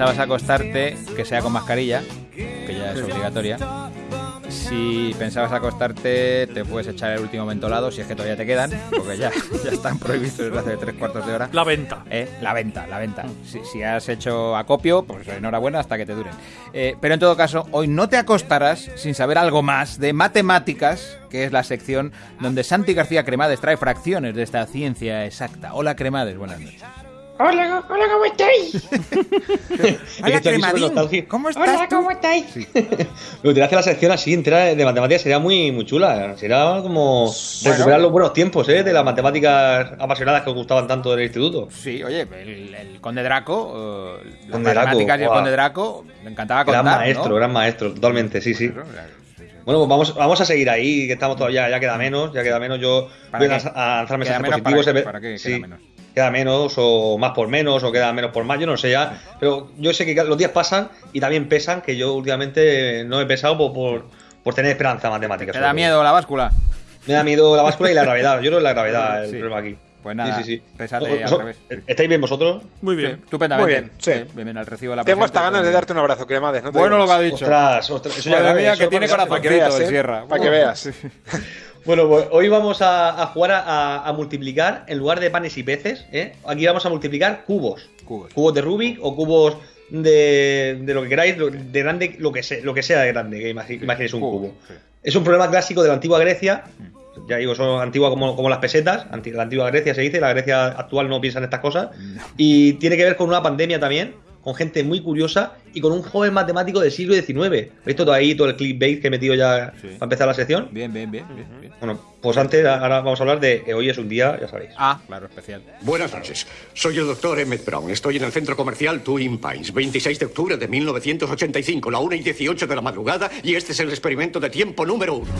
Si pensabas acostarte, que sea con mascarilla, que ya es obligatoria. Si pensabas acostarte, te puedes echar el último mentolado, si es que todavía te quedan, porque ya, ya están prohibidos desde hace tres cuartos de hora. La venta. Eh, La venta, la venta. Si, si has hecho acopio, pues enhorabuena hasta que te duren. Eh, pero en todo caso, hoy no te acostarás sin saber algo más de matemáticas, que es la sección donde Santi García Cremades trae fracciones de esta ciencia exacta. Hola Cremades, buenas noches. Hola, hola, ¿cómo estáis? Hola nostálgico. ¿cómo estás Hola, tú? ¿cómo estáis? Pero te hace la sección así entera de matemáticas sería muy, muy chula. Sería como recuperar los buenos tiempos, ¿eh? De las matemáticas apasionadas que os gustaban tanto del instituto. Sí, oye, el, el Conde Draco, eh, las Conde Draco, matemáticas y el guau. Conde Draco, le encantaba contar, Gran maestro, ¿no? gran maestro, totalmente, sí, sí. Claro, claro, sí, sí. Bueno, pues vamos, vamos a seguir ahí, que estamos todavía, ya queda menos, ya queda menos. Yo ¿Para voy a qué? lanzar- a lanzar ¿Queda mensajes positivos. para qué? ¿Para qué sí, queda menos? Queda menos, o más por menos, o queda menos por más, yo no sé ya. Pero yo sé que los días pasan y también pesan, que yo últimamente no he pesado por, por, por tener esperanza matemática. ¿Te sobre da miedo la báscula? Me da miedo la báscula y la gravedad. Yo creo que es la gravedad el Sí. problema aquí. Pues nada, sí, sí, sí. pésate ¿Vos- al revés. ¿Estáis bien vosotros? Muy Sí, bien. estupendamente. Muy bien, sí. Bien, bien, al recibo de la Tengo hasta ganas de darte un abrazo, Cremades. No te Bueno lo que ha dicho. Ostras, ostras, eso ya mía, que tiene que corazoncito el ¿eh? Sierra. Para que veas. Bueno, pues hoy vamos a, a jugar a, multiplicar en lugar de panes y peces. ¿eh? Aquí vamos a multiplicar cubos. Cubos. de Rubik o cubos de, de lo que queráis, de grande, lo que, sea, lo que sea de grande, que imagi- imaginéis un cubo. sí. Es un problema clásico de la antigua Grecia. Ya digo, son antiguas como, como las pesetas. La antigua Grecia se dice, la Grecia actual no piensa en estas cosas. Y tiene que ver con una pandemia también, con gente muy curiosa y con un joven matemático del siglo XIX. ¿Veis todo ahí, todo el clickbait que he metido ya Sí. para empezar la sección? Bien, bien, bien, bien, bien. Bueno, pues antes, ahora vamos a hablar de que hoy es un día, ya sabéis. Ah, claro, especial. Buenas noches. Soy el doctor Emmett Brown. Estoy en el centro comercial Twin Pines, 26 de octubre de 1985, la 1 y 18 de la madrugada, y este es el experimento de tiempo número uno.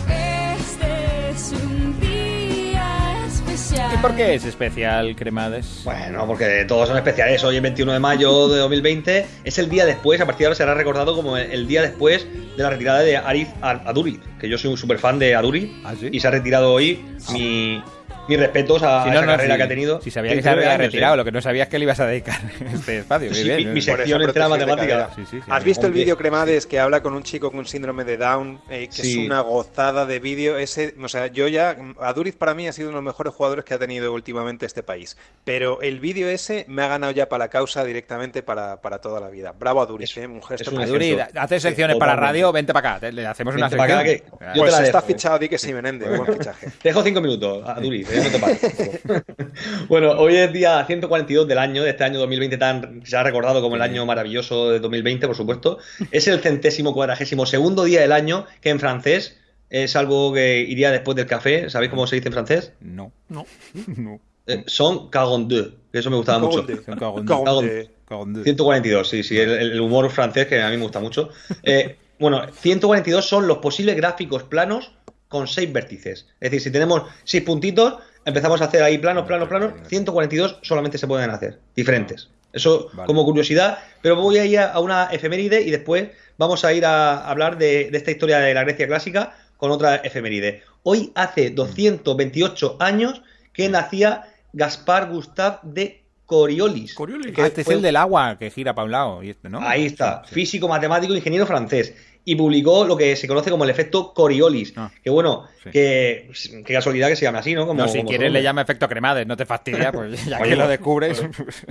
Por qué es especial, Cremades? Bueno, porque todos son especiales. Hoy, el 21 de mayo de 2020, es el día después, a partir de ahora será recordado como el, día después de la retirada de Arif Ad- Aduri, que yo soy un super fan de Aduri, ¿Ah, sí? y se ha retirado hoy. Mi, mis respetos a, Si no, esa no, carrera si- que ha tenido. Si sabía que se 19 había retirado, ¿eh? lo que no sabía es que le ibas a dedicar este espacio. Sí, Muy bien, mi, muy mi sección protección de matemática. Sí, sí, sí. ¿Has visto el vídeo Cremades que habla con un chico con síndrome de Down? eh, que Sí. es una gozada de vídeo. Ese, o sea, yo ya. Aduriz para mí ha sido uno de los mejores jugadores que ha tenido últimamente este país. Pero el vídeo ese me ha ganado ya para la causa directamente para, para toda la vida. Bravo Aduriz, Es- eh, un gesto es un precioso. Aduri, ejemplo. hace secciones Sí, para radio, vente para acá, te- le hacemos una Vente para acá, sección. Pues te la está dejo, eh. fichado Di que sí, Menéndez, buen fichaje. Te dejo cinco minutos, Aduri, te bueno, hoy es día 142 del año, de este año 2020 tan se ha recordado como el año maravilloso de 2020, por supuesto. Es el centésimo cuadragésimo segundo día del año, que en francés es algo que iría después del café. ¿Sabéis cómo se dice en francés? No, No. no. Eh, son 42, que eso me gustaba mucho. Cagón- 142, sí, sí, el, el humor francés que a mí me gusta mucho. Eh, bueno, 142 son los posibles gráficos planos con 6 vértices. Es decir, si tenemos 6 puntitos, empezamos a hacer ahí planos, planos, planos. 142 solamente se pueden hacer, diferentes. Eso Vale. como curiosidad, pero voy a ir a una efeméride y después vamos a ir a hablar de, de esta historia de la Grecia clásica con otra efeméride. Hoy hace 228 años que nacía Gaspar Gustave de Coriolis. Coriolis. Ah, este es el del agua que gira para un lado. Y este, ¿no? Ahí está, Sí, sí. físico, matemático, ingeniero francés. Y publicó lo que se conoce como el efecto Coriolis. Ah. que bueno, Sí. que qué casualidad que se llame así, ¿no? Como, No, si como quieres le llama efecto cremades, no te fastidia, pues ya Oye, que lo pues, descubres.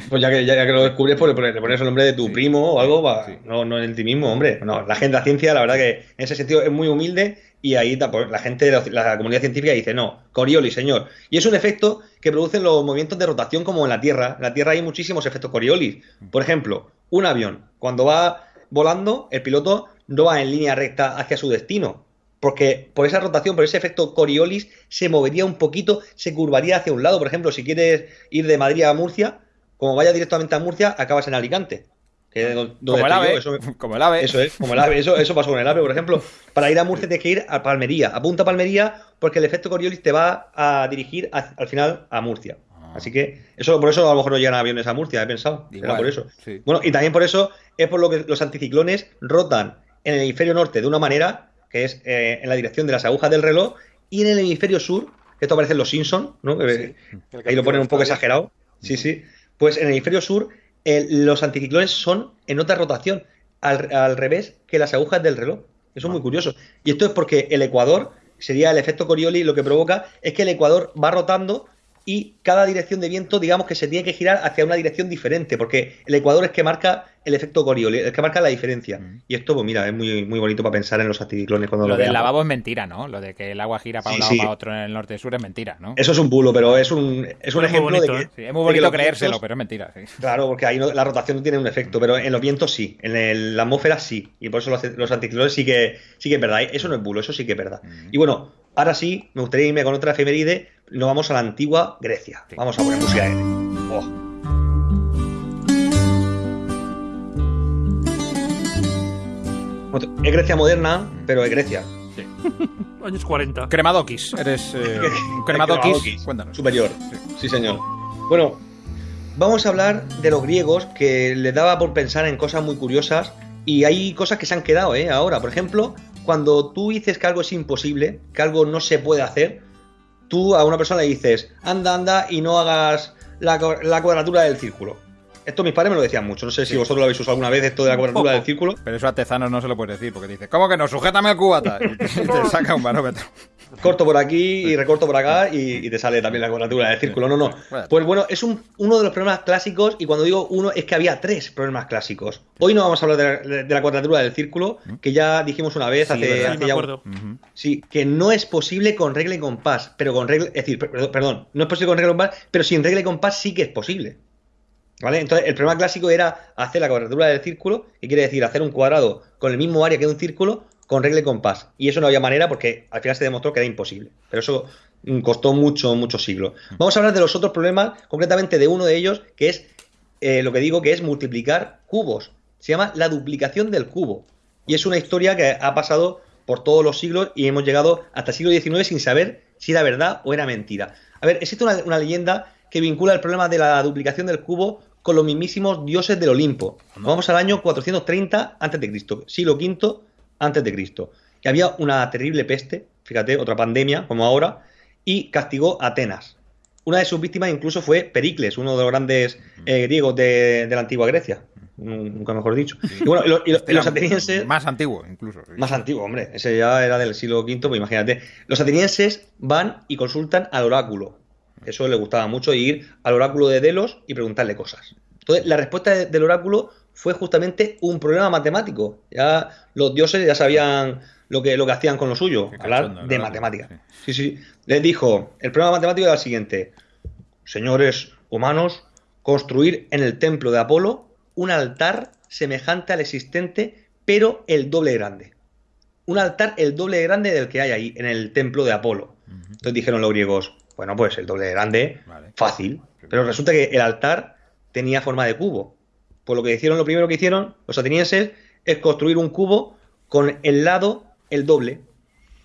Pues ya que, ya que lo descubres, pues le pones, el nombre de tu Sí. primo o algo, Sí. no, no en ti mismo, hombre. No, la gente de la ciencia, la verdad que en ese sentido es muy humilde y ahí pues, la gente de la, la comunidad científica dice, no, Coriolis, señor. Y es un efecto que producen los movimientos de rotación como en la Tierra. En la Tierra hay muchísimos efectos Coriolis. Por ejemplo, un avión, cuando va volando, el piloto no va en línea recta hacia su destino. Porque por esa rotación, por ese efecto Coriolis, se movería un poquito, se curvaría hacia un lado. Por ejemplo, si quieres ir de Madrid a Murcia, como vayas directamente a Murcia, acabas en Alicante. Que es donde como el ave. yo, eso- como el ave. eso es, como el ave, eso, eso pasó con el ave, por ejemplo. Para ir a Murcia tienes que ir a Palmería. Apunta a Palmería porque el efecto Coriolis te va a dirigir a- al final a Murcia. Ah. Así que eso por eso a lo mejor no llegan aviones a Murcia, he pensado. Igual, por eso. sí. Bueno, y también por eso es por lo que los anticiclones rotan en el hemisferio norte de una manera, que es eh, en la dirección de las agujas del reloj, y en el hemisferio sur, que esto aparece en los Simpsons, ¿no? El ahí lo ponen un poco exagerado. Sí, sí. Pues en el hemisferio sur los anticiclones son en otra rotación, al, al revés que las agujas del reloj. Eso es muy curioso. Y esto es porque el ecuador, sería el efecto Coriolis, lo que provoca es que el ecuador va rotando y cada dirección de viento, digamos que se tiene que girar hacia una dirección diferente, porque el ecuador es que marca el efecto Coriolis, es que marca la diferencia. Y esto, pues mira, es muy, muy bonito para pensar en los anticiclones cuando lo, Lo del veamos. lavabo es mentira, ¿no? Lo de que el agua gira para Sí, un lado sí. para otro en el norte y sur es mentira, ¿no? Eso es un bulo, pero es un, es un muy ejemplo bonito, de que. Sí, es muy bonito creérselo, vientos- pero es mentira. Claro, porque ahí no- la rotación no tiene un efecto, pero en los vientos sí, en el- la atmósfera sí, y por eso los, los anticiclones sí que, sí que es verdad, eso no es bulo, eso sí que es verdad. Y bueno, ahora sí, me gustaría irme con otra efeméride, nos vamos a la antigua Grecia, vamos a poner música. Oh. Es Grecia moderna, pero es Grecia. Años 40. Cremadokis, eres eh. Cremadokis, Cuéntanos. Superior. Sí, señor. Bueno, vamos a hablar de los griegos que les daba por pensar en cosas muy curiosas y hay cosas que se han quedado, ¿eh? Ahora, por ejemplo, cuando tú dices que algo es imposible, que algo no se puede hacer, tú a una persona le dices, anda, anda y no hagas la, la cuadratura del círculo. Esto mis padres me lo decían mucho. No sé si vosotros lo habéis usado alguna vez, esto de la cuadratura poco. del círculo. Pero eso a Tezanos no se lo puedes decir, porque dice, ¿cómo que no? Sujétame el cubata. Y te, y te saca un barómetro. corto por aquí y recorto por acá y, y te sale también la cuadratura del círculo. No, no. Bueno. Pues bueno, es un- uno de los problemas clásicos y cuando digo uno es que había tres problemas clásicos. Hoy no vamos a hablar de la, de la cuadratura del círculo, que ya dijimos una vez Sí, hace, hace me ya un-. Sí, que no es posible con regla y compás, pero con regla, es decir, per- perdón, perdón, no es posible con regla y compás, pero sin regla y compás sí que es posible. ¿Vale? Entonces, el problema clásico era hacer la cuadratura del círculo, que quiere decir hacer un cuadrado con el mismo área que un círculo con regla y compás. Y eso no había manera porque al final se demostró que era imposible. Pero eso mm, costó mucho, muchos siglos. Vamos a hablar de los otros problemas, concretamente de uno de ellos, que es eh, lo que digo que es multiplicar cubos. Se llama la duplicación del cubo. Y es una historia que ha pasado por todos los siglos y hemos llegado hasta el siglo XIX sin saber si era verdad o era mentira. A ver, existe una, una leyenda que vincula el problema de la duplicación del cubo con los mismísimos dioses del Olimpo. Nos vamos al año 430 a.C., siglo V a.C. Y había una terrible peste, fíjate, otra pandemia como ahora, y castigó a Atenas. Una de sus víctimas incluso fue Pericles, uno de los grandes eh, griegos de, de la antigua Grecia, nunca mejor dicho. Y bueno, y lo- y lo- y los atenienses... Más antiguo, incluso. sí. Más antiguo, hombre. Ese ya era del siglo V, pues imagínate. Los atenienses van y consultan al oráculo. Eso les gustaba mucho, ir al oráculo de Delos y preguntarle cosas. Entonces, la respuesta de- del oráculo fue justamente un problema matemático. Ya los dioses ya sabían lo que, lo que hacían con lo suyo, Qué hablar cachondo, de el oráculo, matemáticas. Sí, sí. Les dijo, el problema matemático era el siguiente. Señores humanos, construir en el templo de Apolo un altar semejante al existente, pero el doble grande. Un altar el doble grande del que hay ahí, en el templo de Apolo. Entonces dijeron los griegos, bueno, pues el doble grande, Vale. fácil. Pero resulta que el altar tenía forma de cubo. Pues lo que hicieron, lo primero que hicieron los atenienses es construir un cubo con el lado el doble.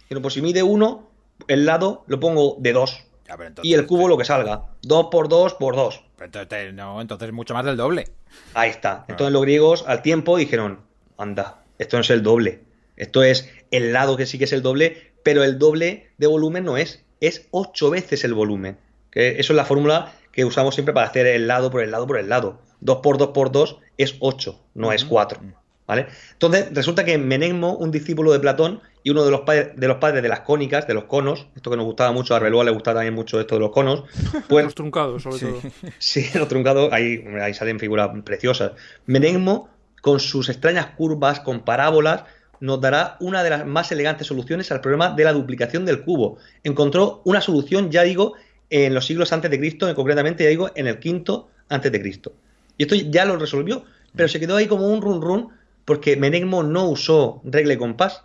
Pero pues si mide uno, el lado lo pongo de dos. Ya, pero entonces- Y el cubo lo que salga. Dos por dos por dos. entonces, no, entonces mucho más del doble. Ahí está. Entonces los griegos al tiempo dijeron, anda, esto no es el doble. Esto es el lado que sí que es el doble, pero el doble de volumen no es. Es ocho veces el volumen. Que eso es la fórmula que usamos siempre para hacer el lado por el lado por el lado. 2 por 2 por 2 es 8, no es 4. ¿Vale? Entonces, resulta que Menegmo, un discípulo de Platón y uno de los, padres, de los padres de las cónicas, de los conos, esto que nos gustaba mucho, a Arbeloa le gustaba también mucho esto de los conos, pues Los truncados, sobre todo. Sí, los truncados, ahí, ahí salen figuras preciosas. Menegmo, con sus extrañas curvas, con parábolas, nos dará una de las más elegantes soluciones al problema de la duplicación del cubo. Encontró una solución, ya digo, en los siglos antes de Cristo, concretamente, ya digo, en el quinto antes de Cristo. Y esto ya lo resolvió, pero se quedó ahí como un run run porque Menegmo no usó regla y compás,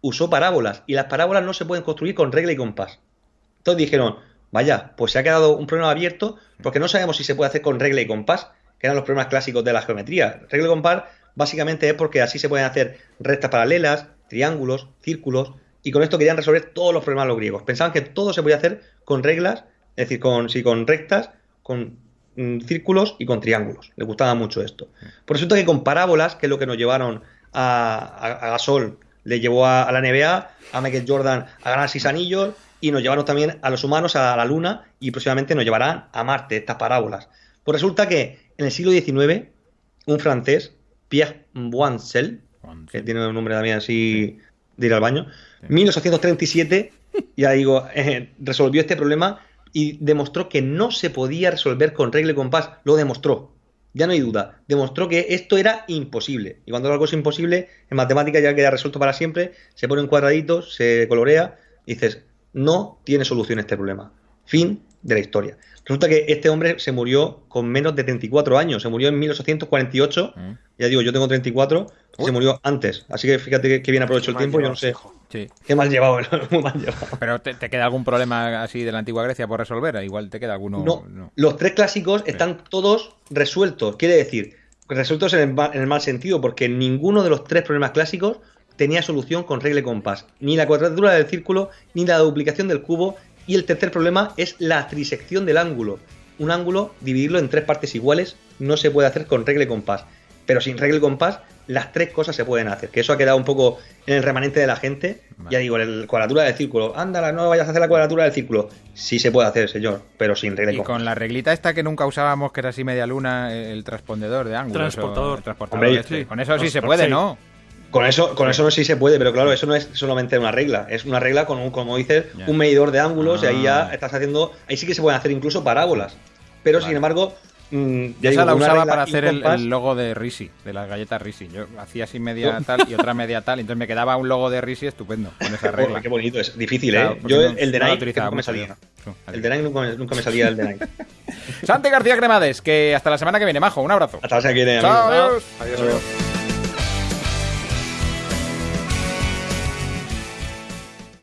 usó parábolas, y las parábolas no se pueden construir con regla y compás. Entonces dijeron, vaya, pues se ha quedado un problema abierto porque no sabemos si se puede hacer con regla y compás, que eran los problemas clásicos de la geometría. Regla y compás básicamente es porque así se pueden hacer rectas paralelas, triángulos, círculos, y con esto querían resolver todos los problemas los griegos. Pensaban que todo se podía hacer con reglas, es decir, con, rectas, con mm, círculos y con triángulos. Les gustaba mucho esto. Por resulta que con parábolas, que es lo que nos llevaron a, a- Gasol, le llevó a, a la NBA, a Michael Jordan a ganar seis anillos, y nos llevaron también a los humanos a la Luna, y próximamente nos llevarán a Marte, estas parábolas. Pues resulta que en el siglo XIX un francés, Pierre Boincel, que tiene un nombre también así de ir al baño, 1837, ya digo, eh, resolvió este problema y demostró que no se podía resolver con regla y compás. Lo demostró. Ya no hay duda. Demostró que esto era imposible. Y cuando algo es imposible, en matemáticas ya queda resuelto para siempre, se pone en cuadraditos, se colorea, y dices, no tiene solución este problema. Fin de la historia. Resulta que este hombre se murió con menos de 34 años. Se murió en 1848. Mm. Ya digo, yo tengo 34. y Se murió antes. Así que fíjate que, que bien aprovecho el tiempo. Yo no sé. Sí. Qué mal llevado, muy mal llevado. Pero ¿te, te queda algún problema así de la antigua Grecia por resolver? Igual te queda alguno. No, no. los tres clásicos están todos resueltos. Quiere decir, resueltos en el, en el mal sentido, porque ninguno de los tres problemas clásicos tenía solución con regla y compás. Ni la cuadratura del círculo, ni la duplicación del cubo. Y el tercer problema es la trisección del ángulo. Un ángulo, dividirlo en tres partes iguales, no se puede hacer con regla y compás. Pero sin regla y compás, las tres cosas se pueden hacer. Que eso ha quedado un poco en el remanente de la gente. Vale. Ya digo, la cuadratura del círculo. Ándala, no vayas a hacer la cuadratura del círculo. Sí se puede hacer, señor, pero sin regla y Y compás. con la reglita esta que nunca usábamos, que era así media luna, el transpondedor de ángulos. Transportador. o- el transportador Hombre, este. sí. Con eso sí se puede, sí. ¿no? Con eso, con eso no sí se puede, pero claro, eso no es solamente una regla, es una regla con un, como dices, un medidor de ángulos y ahí Ah. ya estás haciendo, ahí sí que se pueden hacer incluso parábolas. Pero sin embargo, mm, ya Esa digo, la usaba para hacer el, logo de Risi, de las galletas Risi. Yo hacía así media tal y otra media tal, entonces me quedaba un logo de Risi estupendo con esa regla. qué bonito, es difícil, Claro, ¿eh? Yo no- el, de no la Nike utilizaba nunca me salía. No, El de Nike nunca, me- nunca me salía el de Nike. Santi García Cremades, que hasta la semana que viene, majo, un abrazo. Hasta la semana que viene, Chao, amigos. adiós. Adiós, adiós.